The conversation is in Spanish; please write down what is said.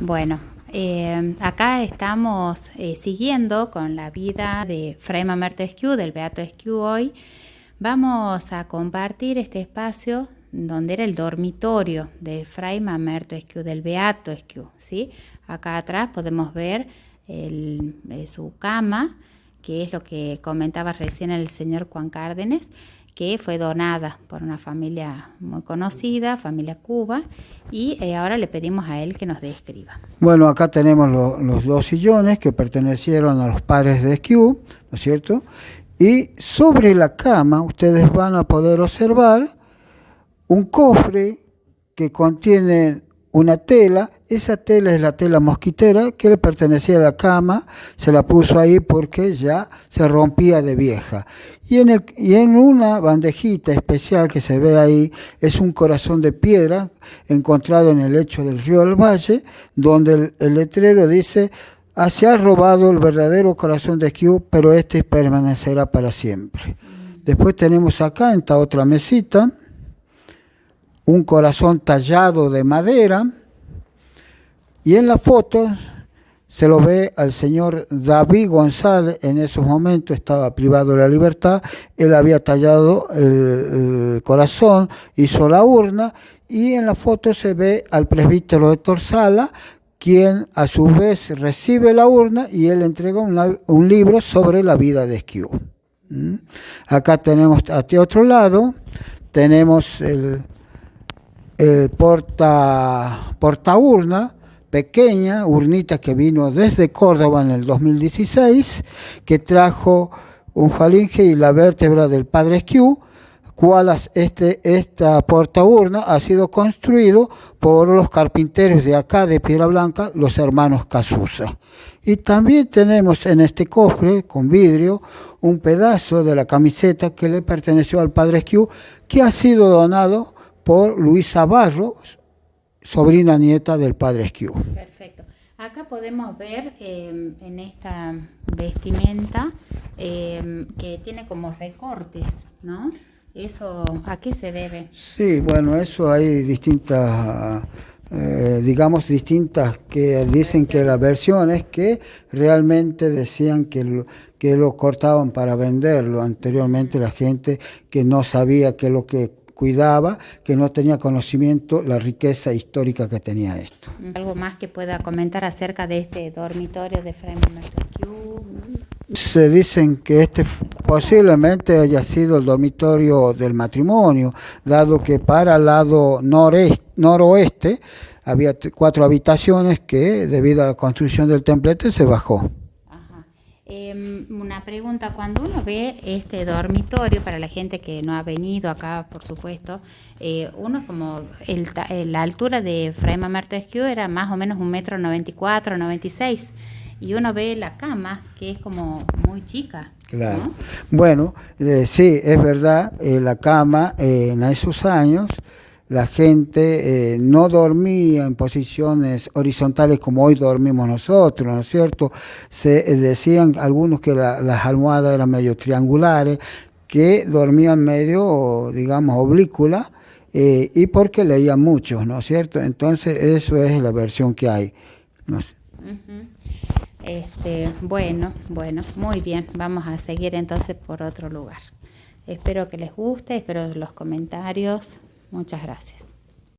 Bueno, eh, acá estamos eh, siguiendo con la vida de Fray Mamerto Esquiu, del Beato Esquiu hoy. Vamos a compartir este espacio donde era el dormitorio de Fray Mamerto Esquiu, del Beato Esquiu. ¿sí? Acá atrás podemos ver eh, su cama, que es lo que comentaba recién el señor Juan Cárdenes, que fue donada por una familia muy conocida, familia Cuba, y eh, ahora le pedimos a él que nos describa. Bueno, acá tenemos los dos sillones que pertenecieron a los padres de Esquiu, ¿no es cierto? Y sobre la cama ustedes van a poder observar un cofre que contiene una tela, esa tela es la tela mosquitera que le pertenecía a la cama, se la puso ahí porque ya se rompía de vieja. Y en, el, y en una bandejita especial que se ve ahí es un corazón de piedra encontrado en el lecho del río del Valle, donde el, letrero dice, se ha robado el verdadero corazón de Q, pero este permanecerá para siempre. Después tenemos acá en esta otra mesita, un corazón tallado de madera y en la foto se lo ve al señor David González, en esos momentos estaba privado de la libertad, él había tallado el, corazón, hizo la urna y en la foto se ve al presbítero Héctor Sala, quien a su vez recibe la urna y él entrega un libro sobre la vida de Esquiú. ¿Mm? Acá tenemos a este otro lado, tenemos el, el porta, porta urna, pequeña, urnita que vino desde Córdoba en el 2016, que trajo un falinge y la vértebra del padre Esquiu, cual este, esta porta urna ha sido construido por los carpinteros de acá de Piedra Blanca, los hermanos Casusa. Y también tenemos en este cofre con vidrio un pedazo de la camiseta que le perteneció al padre Esquiu, que ha sido donado por Luisa Barro, sobrina nieta del padre Esquiu. Perfecto. Acá podemos ver em, en esta vestimenta em, que tiene como recortes, ¿no? ¿Eso a qué se debe? Sí, bueno, eso hay distintas, eh, digamos, distintas que dicen que las versiones que realmente decían que lo, que lo cortaban para venderlo. Anteriormente la gente que no sabía que lo que cuidaba, que no tenía conocimiento la riqueza histórica que tenía esto. ¿Algo más que pueda comentar acerca de este dormitorio de Fray Se dicen que este posiblemente haya sido el dormitorio del matrimonio, dado que para el lado noreste, noroeste había cuatro habitaciones que debido a la construcción del templete se bajó. Em, una pregunta, cuando uno ve este dormitorio, para la gente que no ha venido acá, por supuesto, eh, uno como el, la altura de Fray Mamerto era más o menos un metro noventa y cuatro, noventa y seis, y uno ve la cama que es como muy chica. Claro. Bueno, eh, sí, es verdad, eh, la cama en esos años la gente eh, no dormía en posiciones horizontales como hoy dormimos nosotros, ¿no es cierto? Se eh, decían algunos que las almohadas eran medio triangulares, que dormían medio, digamos, oblícula, eh, y porque leían mucho, ¿no es cierto? Entonces, eso es la versión que hay. este, bueno, bueno, muy bien. Vamos a seguir entonces por otro lugar. Espero que les guste, espero los comentarios. Muchas gracias.